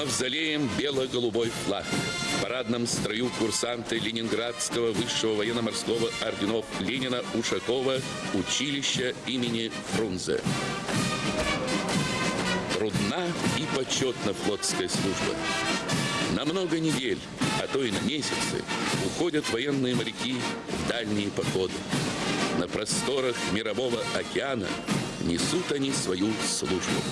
мавзолеем бело-голубой флаг. В парадном строю курсанты Ленинградского высшего военно-морского орденов Ленина Ушакова училища имени Фрунзе. Трудна и почетна флотская служба. На много недель, а то и на месяцы, уходят военные моряки в дальние походы. На просторах мирового океана несут они свою службу.